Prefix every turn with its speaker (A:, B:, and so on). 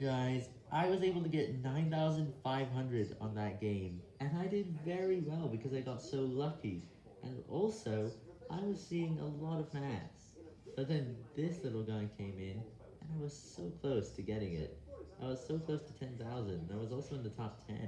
A: Guys, I was able to get 9,500 on that game, and I did very well because I got so lucky, and also, I was seeing a lot of maths. But then this little guy came in, and I was so close to getting it. I was so close to 10,000, I was also in the top 10.